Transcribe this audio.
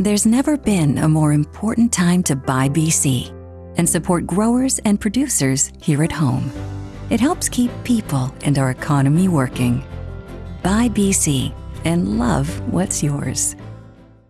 There's never been a more important time to buy BC and support growers and producers here at home. It helps keep people and our economy working. Buy BC and love what's yours.